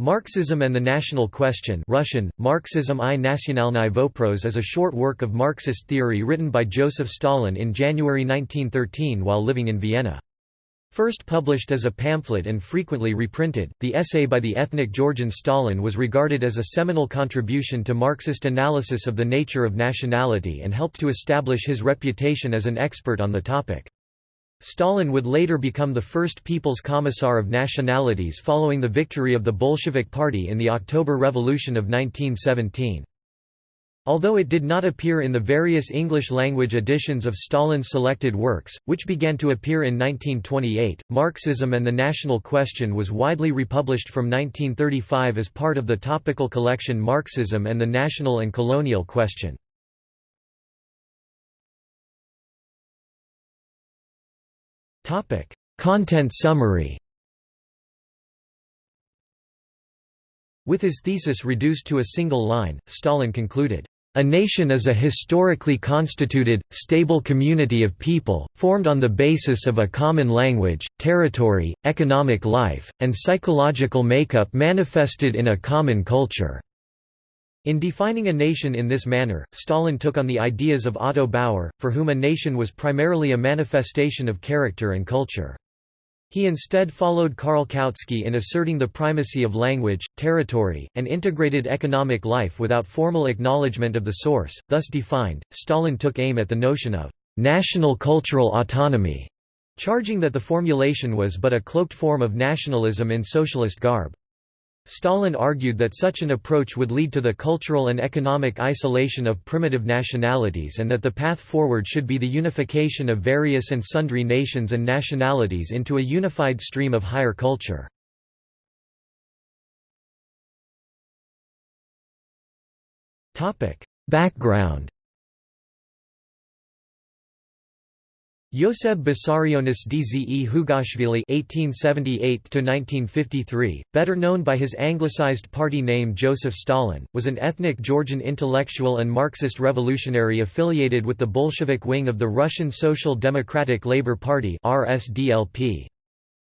Marxism and the National Question Russian, Marxism i nationalny vopros is a short work of Marxist theory written by Joseph Stalin in January 1913 while living in Vienna. First published as a pamphlet and frequently reprinted, the essay by the ethnic Georgian Stalin was regarded as a seminal contribution to Marxist analysis of the nature of nationality and helped to establish his reputation as an expert on the topic. Stalin would later become the first People's Commissar of Nationalities following the victory of the Bolshevik Party in the October Revolution of 1917. Although it did not appear in the various English-language editions of Stalin's selected works, which began to appear in 1928, Marxism and the National Question was widely republished from 1935 as part of the topical collection Marxism and the National and Colonial Question. Content summary With his thesis reduced to a single line, Stalin concluded, "...a nation is a historically constituted, stable community of people, formed on the basis of a common language, territory, economic life, and psychological makeup manifested in a common culture." In defining a nation in this manner, Stalin took on the ideas of Otto Bauer, for whom a nation was primarily a manifestation of character and culture. He instead followed Karl Kautsky in asserting the primacy of language, territory, and integrated economic life without formal acknowledgement of the source, thus defined, Stalin took aim at the notion of «national cultural autonomy», charging that the formulation was but a cloaked form of nationalism in socialist garb. Stalin argued that such an approach would lead to the cultural and economic isolation of primitive nationalities and that the path forward should be the unification of various and sundry nations and nationalities into a unified stream of higher culture. Background Yoseb Vissarionis Dze Jughashvili (1878–1953), better known by his anglicized party name Joseph Stalin, was an ethnic Georgian intellectual and Marxist revolutionary affiliated with the Bolshevik wing of the Russian Social Democratic Labour Party (RSDLP).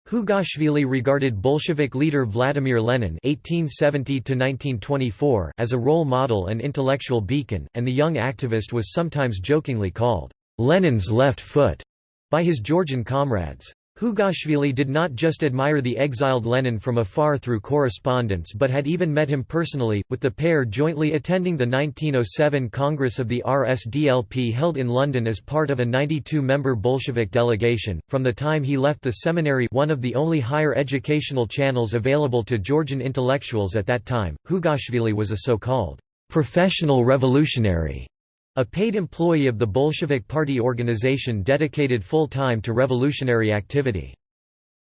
Jughashvili regarded Bolshevik leader Vladimir Lenin (1870–1924) as a role model and intellectual beacon, and the young activist was sometimes jokingly called Lenin's left foot by his Georgian comrades. Jughashvili did not just admire the exiled Lenin from afar through correspondence but had even met him personally, with the pair jointly attending the 1907 Congress of the RSDLP held in London as part of a 92-member Bolshevik delegation. From the time he left the seminary one of the only higher educational channels available to Georgian intellectuals at that time, Jughashvili was a so-called professional revolutionary a paid employee of the Bolshevik Party organization dedicated full-time to revolutionary activity.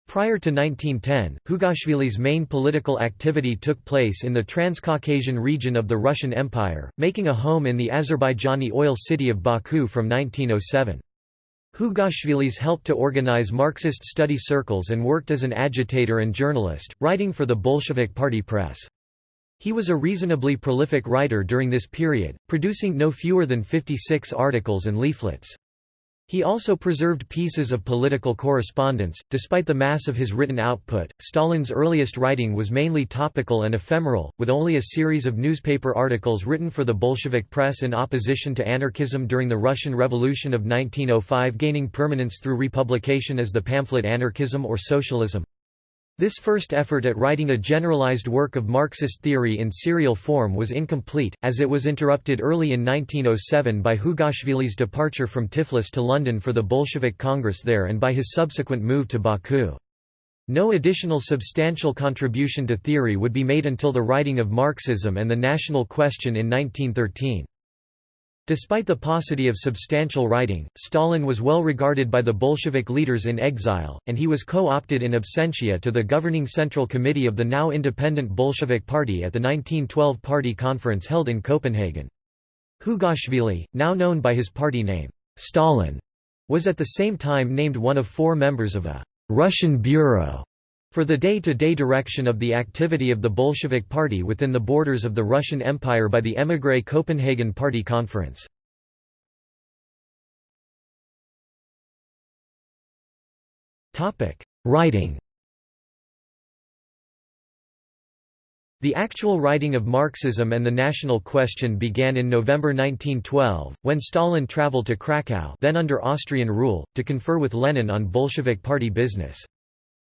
Prior to 1910, Jughashvili's main political activity took place in the Transcaucasian region of the Russian Empire, making a home in the Azerbaijani oil city of Baku from 1907. Jughashvili's helped to organize Marxist study circles and worked as an agitator and journalist, writing for the Bolshevik Party press. He was a reasonably prolific writer during this period, producing no fewer than 56 articles and leaflets. He also preserved pieces of political correspondence. Despite the mass of his written output, Stalin's earliest writing was mainly topical and ephemeral, with only a series of newspaper articles written for the Bolshevik press in opposition to anarchism during the Russian Revolution of 1905 gaining permanence through republication as the pamphlet Anarchism or Socialism. This first effort at writing a generalized work of Marxist theory in serial form was incomplete, as it was interrupted early in 1907 by Jughashvili's departure from Tiflis to London for the Bolshevik Congress there and by his subsequent move to Baku. No additional substantial contribution to theory would be made until the writing of Marxism and the National Question in 1913. Despite the paucity of substantial writing, Stalin was well regarded by the Bolshevik leaders in exile, and he was co-opted in absentia to the governing Central Committee of the now independent Bolshevik Party at the 1912 Party Conference held in Copenhagen. Jughashvili, now known by his party name, Stalin, was at the same time named one of four members of a «Russian Bureau» For the day-to-day -day direction of the activity of the Bolshevik Party within the borders of the Russian Empire by the émigré Copenhagen Party Conference. Writing The actual writing of Marxism and the national question began in November 1912, when Stalin traveled to Krakow then under Austrian rule, to confer with Lenin on Bolshevik party business.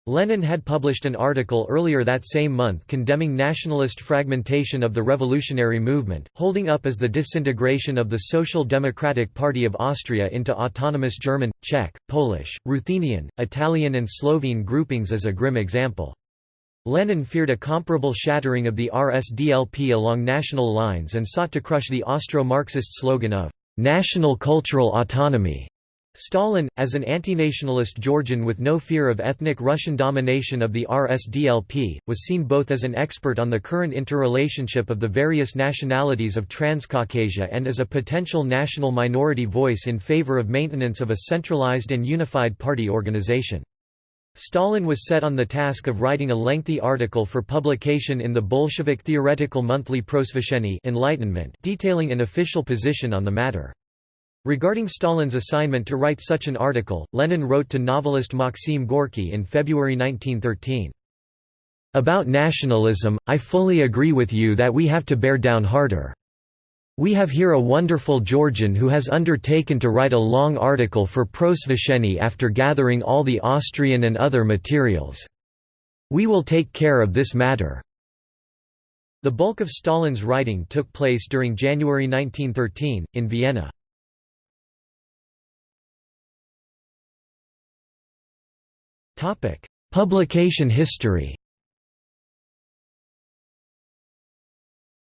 Lenin had published an article earlier that same month condemning nationalist fragmentation of the revolutionary movement, holding up as the disintegration of the Social Democratic Party of Austria into autonomous German, Czech, Polish, Ruthenian, Italian and Slovene groupings as a grim example. Lenin feared a comparable shattering of the RSDLP along national lines and sought to crush the Austro-Marxist slogan of «national cultural autonomy». Stalin, as an antinationalist Georgian with no fear of ethnic Russian domination of the RSDLP, was seen both as an expert on the current interrelationship of the various nationalities of Transcaucasia and as a potential national minority voice in favor of maintenance of a centralized and unified party organization. Stalin was set on the task of writing a lengthy article for publication in the Bolshevik theoretical monthly Prosveshchenie Enlightenment detailing an official position on the matter. Regarding Stalin's assignment to write such an article, Lenin wrote to novelist Maxim Gorky in February 1913. About nationalism, I fully agree with you that we have to bear down harder. We have here a wonderful Georgian who has undertaken to write a long article for Prosveshchenie after gathering all the Austrian and other materials. We will take care of this matter." The bulk of Stalin's writing took place during January 1913, in Vienna. Publication history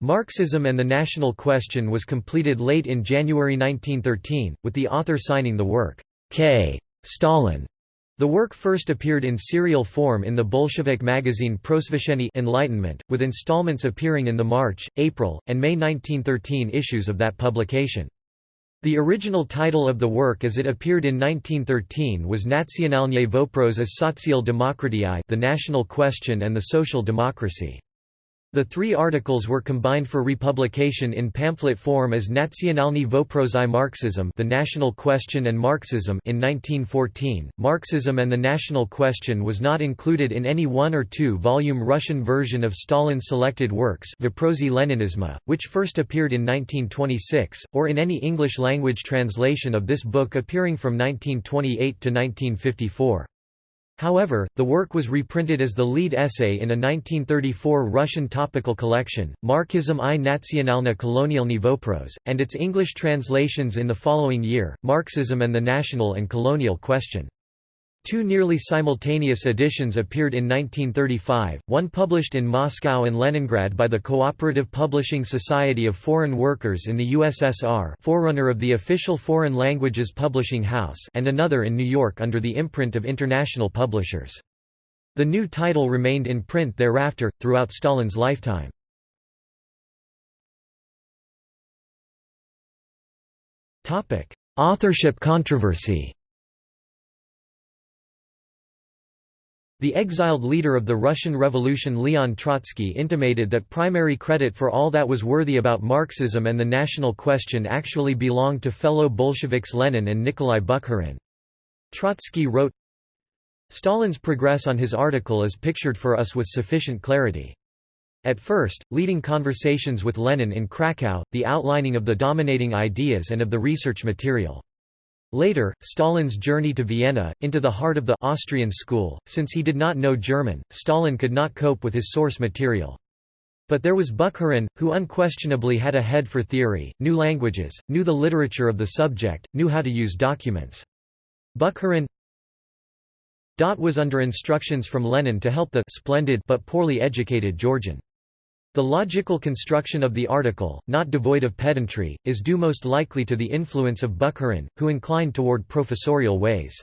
Marxism and the National Question was completed late in January 1913, with the author signing the work, K. Stalin. The work first appeared in serial form in the Bolshevik magazine Prosveshchenie Enlightenment, with installments appearing in the March, April, and May 1913 issues of that publication. The original title of the work as it appeared in 1913 was Nationalny Vopros as Social Demokratii the National Question and the Social Democracy. The three articles were combined for republication in pamphlet form as Nationalny Voprosy Marxism The National Question and Marxism in 1914. Marxism and the National Question was not included in any one or two-volume Russian version of Stalin's selected works Voprosy Leninisma, which first appeared in 1926, or in any English-language translation of this book appearing from 1928 to 1954. However, the work was reprinted as the lead essay in a 1934 Russian topical collection, Marxism i nationalna kolonialny vopros, and its English translations in the following year, Marxism and the National and Colonial Question. Two nearly simultaneous editions appeared in 1935, one published in Moscow and Leningrad by the Cooperative Publishing Society of Foreign Workers in the USSR forerunner of the official Foreign Languages Publishing House and another in New York under the imprint of International Publishers. The new title remained in print thereafter, throughout Stalin's lifetime. Authorship controversy The exiled leader of the Russian Revolution Leon Trotsky intimated that primary credit for all that was worthy about Marxism and the national question actually belonged to fellow Bolsheviks Lenin and Nikolai Bukharin. Trotsky wrote, Stalin's progress on his article is pictured for us with sufficient clarity. At first, leading conversations with Lenin in Krakow, the outlining of the dominating ideas and of the research material. Later, Stalin's journey to Vienna, into the heart of the Austrian school, since he did not know German, Stalin could not cope with his source material. But there was Bukharin, who unquestionably had a head for theory, knew languages, knew the literature of the subject, knew how to use documents. Bukharin was under instructions from Lenin to help the splendid but poorly educated Georgian. The logical construction of the article, not devoid of pedantry, is due most likely to the influence of Bukharin, who inclined toward professorial ways.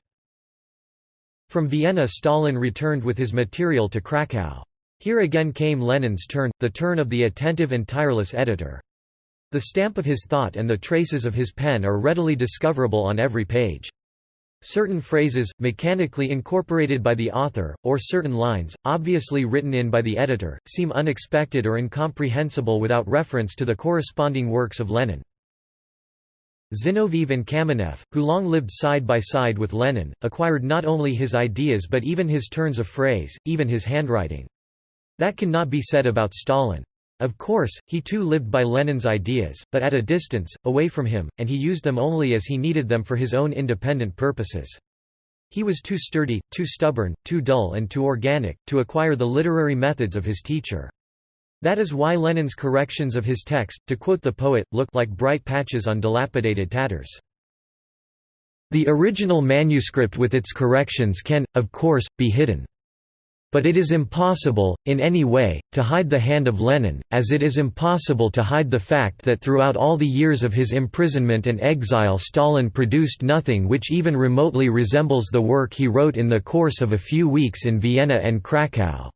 From Vienna Stalin returned with his material to Krakow. Here again came Lenin's turn, the turn of the attentive and tireless editor. The stamp of his thought and the traces of his pen are readily discoverable on every page. Certain phrases, mechanically incorporated by the author, or certain lines, obviously written in by the editor, seem unexpected or incomprehensible without reference to the corresponding works of Lenin. Zinoviev and Kamenev, who long lived side by side with Lenin, acquired not only his ideas but even his turns of phrase, even his handwriting. That cannot be said about Stalin. Of course, he too lived by Lenin's ideas, but at a distance, away from him, and he used them only as he needed them for his own independent purposes. He was too sturdy, too stubborn, too dull and too organic, to acquire the literary methods of his teacher. That is why Lenin's corrections of his text, to quote the poet, look like bright patches on dilapidated tatters. The original manuscript with its corrections can, of course, be hidden. But it is impossible, in any way, to hide the hand of Lenin, as it is impossible to hide the fact that throughout all the years of his imprisonment and exile Stalin produced nothing which even remotely resembles the work he wrote in the course of a few weeks in Vienna and Krakow.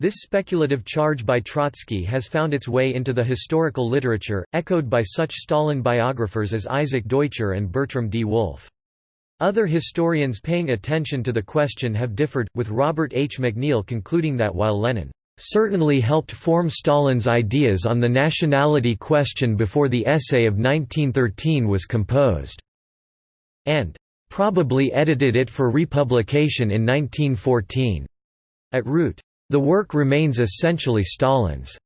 This speculative charge by Trotsky has found its way into the historical literature, echoed by such Stalin biographers as Isaac Deutscher and Bertram D. Wolfe. Other historians paying attention to the question have differed, with Robert H. McNeal concluding that while Lenin certainly helped form Stalin's ideas on the nationality question before the essay of 1913 was composed, and probably edited it for republication in 1914. At root, the work remains essentially Stalin's.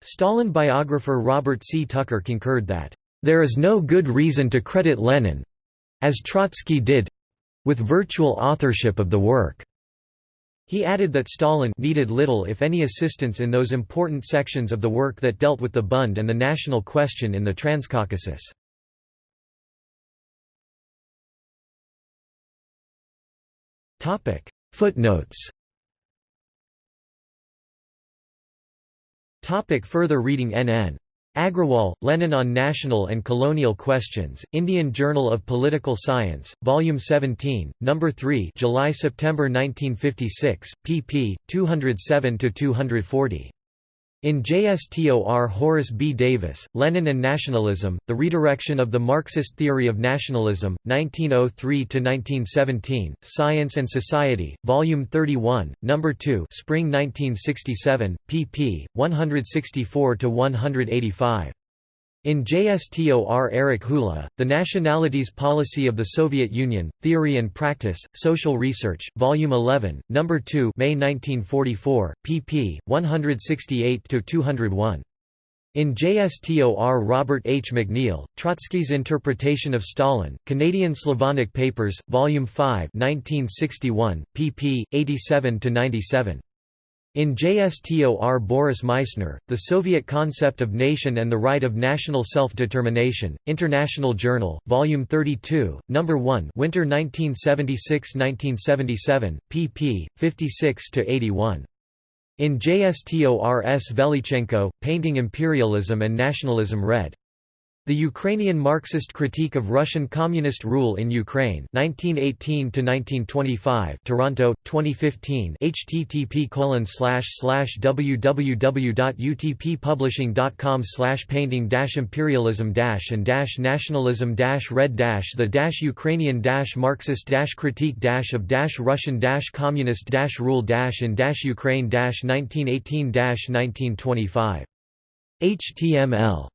Stalin biographer Robert C. Tucker concurred that, "...there is no good reason to credit Lenin—as Trotsky did—with virtual authorship of the work." He added that Stalin needed little if any assistance in those important sections of the work that dealt with the Bund and the national question in the Transcaucasus. Footnotes Topic further reading NN. Agrawal, Lenin on National and Colonial Questions, Indian Journal of Political Science, Volume 17, No. 3 July–September 1956, pp. 207–240. In JSTOR Horace B. Davis, Lenin and Nationalism, The Redirection of the Marxist Theory of Nationalism, 1903–1917, Science and Society, Volume 31, No. 2 Spring 1967, pp. 164–185. In JSTOR Eric Hula, The Nationalities Policy of the Soviet Union, Theory and Practice, Social Research, Volume 11, No. 2 May 1944, pp. 168–201. In JSTOR Robert H. McNeal, Trotsky's Interpretation of Stalin, Canadian Slavonic Papers, Volume 5 1961, pp. 87–97. In JSTOR Boris Meissner, The Soviet Concept of Nation and the Right of National Self-Determination, International Journal, Volume 32, No. 1 Winter 1976–1977, pp. 56–81. In JSTOR S. Velichenko, Painting Imperialism and Nationalism Red. The Ukrainian Marxist Critique of Russian Communist Rule in Ukraine 1918–1925 Toronto, 2015 http www.utppublishing.com painting imperialism and nationalism red the Ukrainian Marxist critique of Russian communist rule in Ukraine 1918 1925. HTML